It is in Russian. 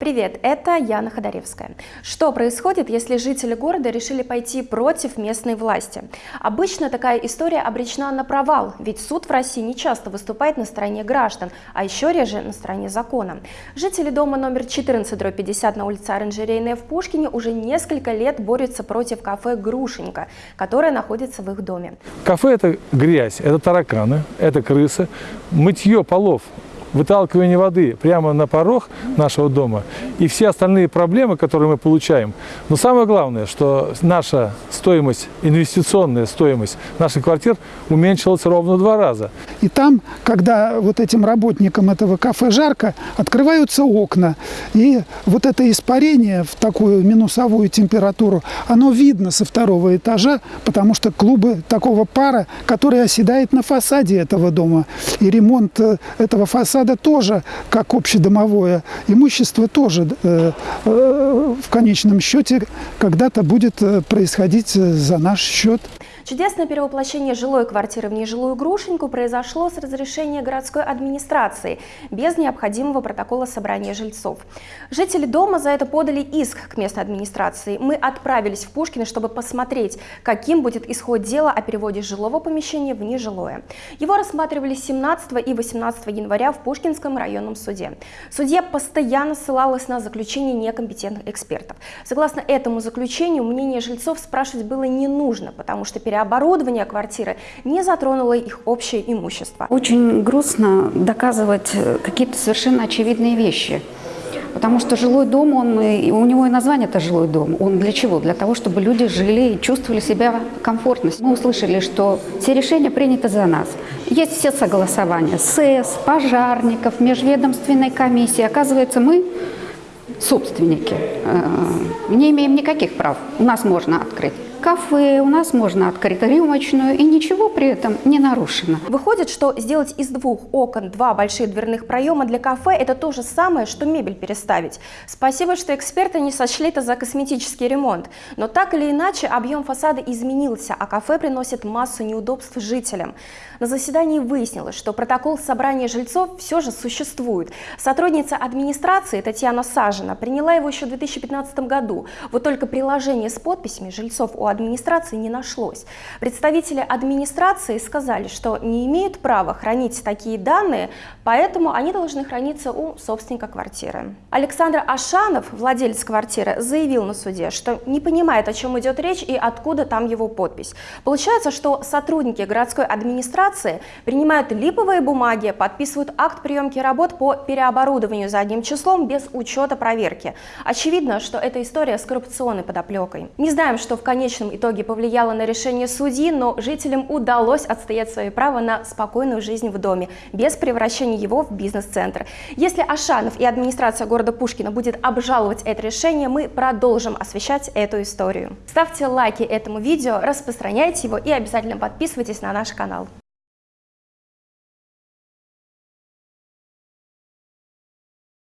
Привет, это Яна Ходоревская. Что происходит, если жители города решили пойти против местной власти? Обычно такая история обречена на провал, ведь суд в России не часто выступает на стороне граждан, а еще реже на стороне закона. Жители дома номер 14-50 на улице Оранжерейная в Пушкине уже несколько лет борются против кафе «Грушенька», которое находится в их доме. Кафе – это грязь, это тараканы, это крысы. Мытье полов выталкивание воды прямо на порог нашего дома и все остальные проблемы, которые мы получаем. Но самое главное, что наша стоимость, инвестиционная стоимость наших квартир уменьшилась ровно два раза. И там, когда вот этим работникам этого кафе жарко, открываются окна. И вот это испарение в такую минусовую температуру, оно видно со второго этажа, потому что клубы такого пара, который оседает на фасаде этого дома. И ремонт э, этого фасада тоже, как общедомовое имущество, тоже в конечном счете когда-то будет э, происходить э, за наш счет. Чудесное перевоплощение жилой квартиры в нежилую грушеньку произошло с разрешения городской администрации, без необходимого протокола собрания жильцов. Жители дома за это подали иск к местной администрации. Мы отправились в Пушкино, чтобы посмотреть, каким будет исход дела о переводе жилого помещения в нежилое. Его рассматривали 17 и 18 января в Пушкинском районном суде. Судья постоянно ссылалась на заключение некомпетентных экспертов. Согласно этому заключению, мнение жильцов спрашивать было не нужно, потому что переоборудование оборудование квартиры не затронуло их общее имущество. Очень грустно доказывать э, какие-то совершенно очевидные вещи. Потому что жилой дом, он, у него и название это жилой дом. Он для чего? Для того, чтобы люди жили и чувствовали себя комфортно. Мы услышали, что все решения приняты за нас. Есть все согласования СЭС, пожарников, межведомственной комиссии. Оказывается, мы собственники. Э, не имеем никаких прав. У нас можно открыть кафе, у нас можно открыть рюмочную, и ничего при этом не нарушено. Выходит, что сделать из двух окон два больших дверных проема для кафе – это то же самое, что мебель переставить. Спасибо, что эксперты не сочли это за косметический ремонт. Но так или иначе, объем фасада изменился, а кафе приносит массу неудобств жителям. На заседании выяснилось, что протокол собрания жильцов все же существует. Сотрудница администрации Татьяна Сажина приняла его еще в 2015 году. Вот только приложение с подписями жильцов у администрации не нашлось. Представители администрации сказали, что не имеют права хранить такие данные, поэтому они должны храниться у собственника квартиры. Александр Ашанов, владелец квартиры, заявил на суде, что не понимает, о чем идет речь и откуда там его подпись. Получается, что сотрудники городской администрации принимают липовые бумаги, подписывают акт приемки работ по переоборудованию задним числом без учета проверки. Очевидно, что эта история с коррупционной подоплекой. Не знаем, что в конечном конечном итоге повлияло на решение судьи, но жителям удалось отстоять свои права на спокойную жизнь в доме, без превращения его в бизнес-центр. Если Ашанов и администрация города Пушкина будет обжаловать это решение, мы продолжим освещать эту историю. Ставьте лайки этому видео, распространяйте его и обязательно подписывайтесь на наш канал.